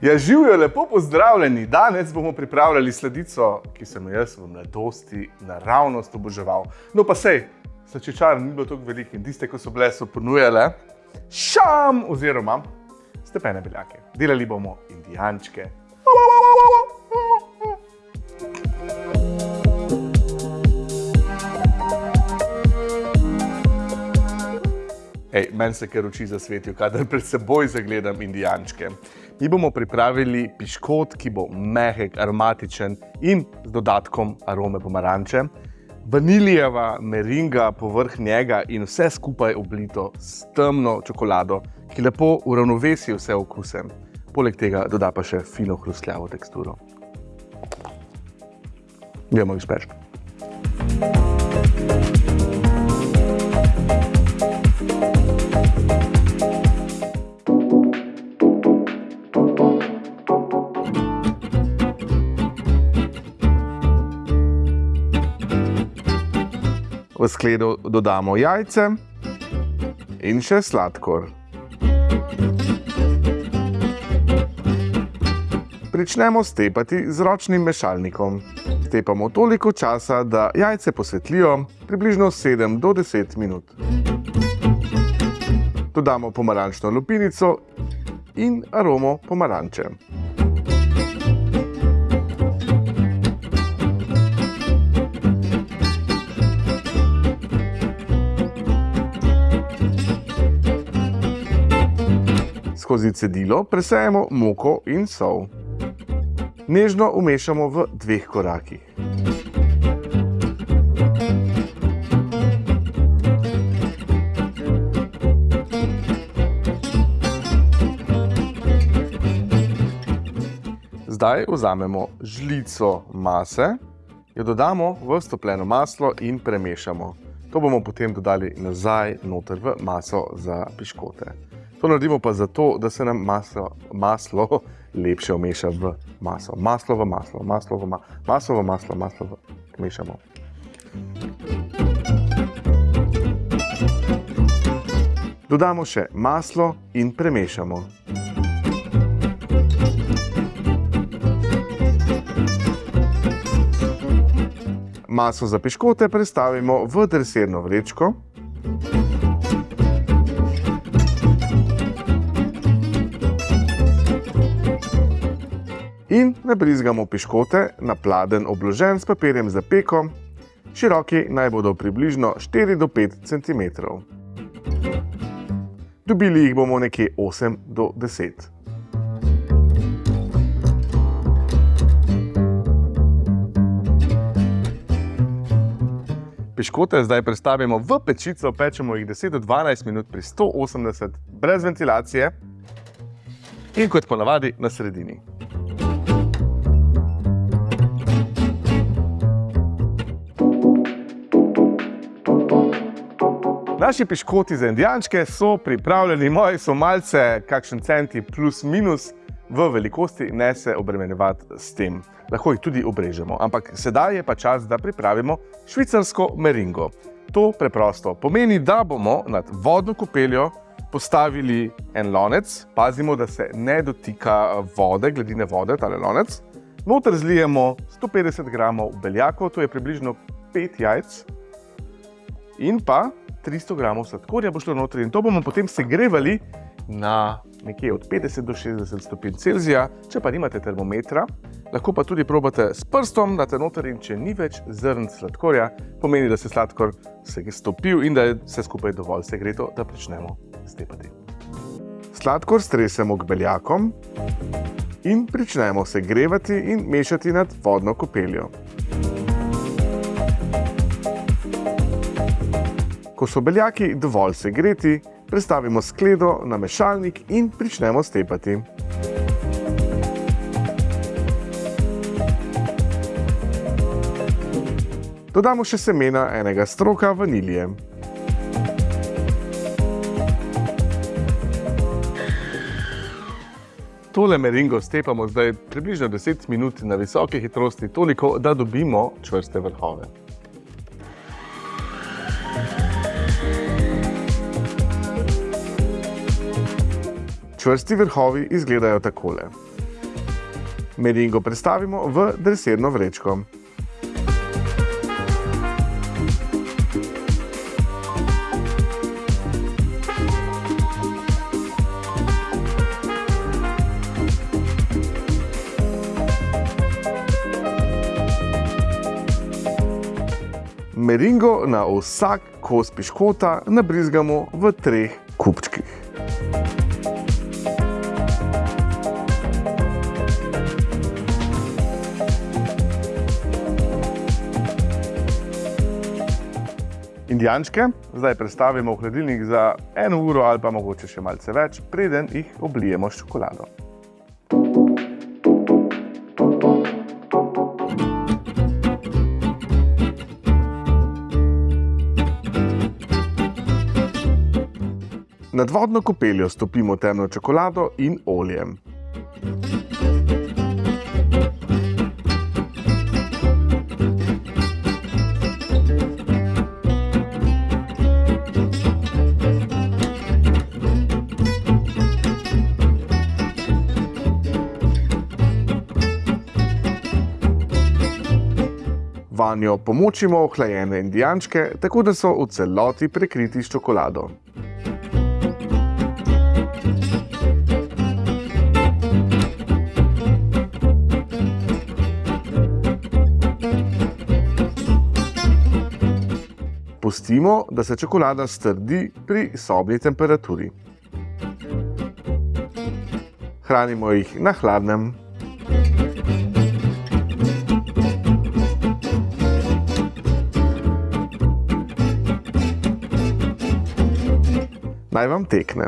Ja, živijo lepo pozdravljeni. Danes bomo pripravljali sledico, ki sem jo jaz v mladosti naravnost oboževal. No pa sej, slačičar ni bilo tako veliko in tiste, ko so bile, so ponujale šam oziroma stepene beljake. Delali bomo indijančke. Ej, meni se kar oči zasvetijo, kadar pred seboj zagledam indijančke. Mi bomo pripravili piškot, ki bo mehek, aromatičen in z dodatkom arome pomaranče. Vanilijeva meringa povrh njega in vse skupaj oblito s temno čokolado, ki lepo uravnovesi vse okuse. Poleg tega doda pa še fino hrustljavo teksturo. Gremo izpeč. V skledo dodamo jajce in še sladkor. Pričnemo stepati z ročnim mešalnikom. Stepamo toliko časa, da jajce posvetlijo, približno 7 do 10 minut. Dodamo pomarančno lupinico in aromo pomaranče. Skozi cedilo presejemo moko in sol. Nežno umešamo v dveh korakih. Zdaj vzamemo žlico mase, jo dodamo v stopljeno maslo in premešamo. To bomo potem dodali nazaj noter v maso za piškote. To naredimo pa zato, da se nam maslo, maslo lepše umeša v maso. Maslo v maslo, maslo v ma maslo v maslo, maslo v mešamo. Dodamo še maslo in premešamo. Maso za piškote prestavimo v dresirno vrečko. In nabrizgamo piškote na pladen obložen s papirjem za peko. Široki naj bodo približno 4 do 5 cm. Dobili jih bomo nekje 8 do 10 cm. Piškote zdaj prestavimo v pečico, pečemo jih 10 do 12 minut pri 180 brez ventilacije in kot ponavadi na sredini. Naši piškoti za indijančke so pripravljeni, moji so malce kakšen centi plus minus v velikosti, ne se obremenjevati s tem. Lahko jih tudi obrežemo, ampak sedaj je pa čas, da pripravimo švicarsko meringo. To preprosto pomeni, da bomo nad vodno kopeljo postavili en lonec, pazimo, da se ne dotika vode, gladine vode, tale lonec. Noter zlijemo 150 gramov beljakov, to je približno 5 jajc in pa 300 gramov sladkorja bo šlo notri in to bomo potem segrevali na nekje od 50 do 60 stopinj Celzija. Če pa nimate termometra, lahko pa tudi probate s prstom, date noter in če ni več zrn sladkorja, pomeni, da se sladkor se je stopil in da je vse skupaj dovolj segreto, da pričnemo stepati. Sladkor stresemo k beljakom in pričnemo segrevati in mešati nad vodno kopeljo. Ko so beljaki dovolj segreti, prestavimo skledo na mešalnik in pričnemo stepati. Dodamo še semena enega stroka vanilije. Tole meringo stepamo zdaj približno 10 minut na visoke hitrosti, toliko, da dobimo čvrste vrhove. Čvrsti vrhovi izgledajo takole. Meringo predstavimo v dresirno vrečko. Meringo na vsak kos piškota nabrizgamo v treh kupčkih. Indijančke zdaj prestavimo v hladilnik za eno uro ali pa mogoče še malce več, preden jih oblijemo s čokolado. Nad vodno kopeljo stopimo temno čokolado in oljem. Vanjo pomočimo ohlajene indijančke, tako da so v celoti prekriti s čokolado. Pustimo, da se čokolada strdi pri sobni temperaturi. Hranimo jih na hladnem. Mas vamos ter que, né?